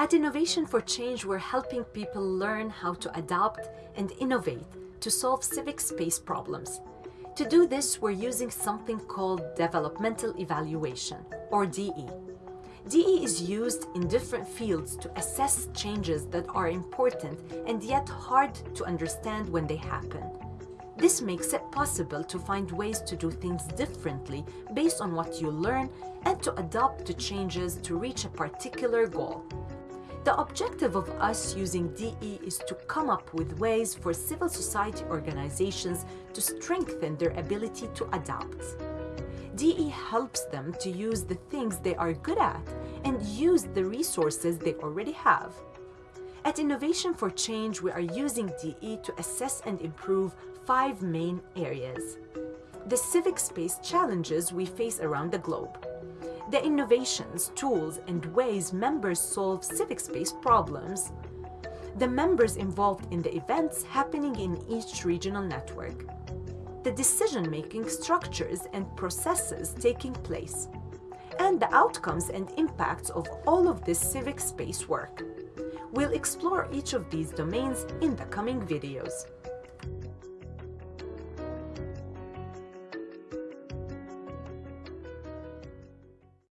At Innovation for Change, we're helping people learn how to adapt and innovate to solve civic space problems. To do this, we're using something called developmental evaluation, or DE. DE is used in different fields to assess changes that are important and yet hard to understand when they happen. This makes it possible to find ways to do things differently based on what you learn and to adapt to changes to reach a particular goal. The objective of us using DE is to come up with ways for civil society organizations to strengthen their ability to adapt. DE helps them to use the things they are good at and use the resources they already have. At Innovation for Change, we are using DE to assess and improve five main areas. The civic space challenges we face around the globe. The innovations, tools, and ways members solve civic space problems. The members involved in the events happening in each regional network. The decision-making structures and processes taking place. And the outcomes and impacts of all of this civic space work. We'll explore each of these domains in the coming videos.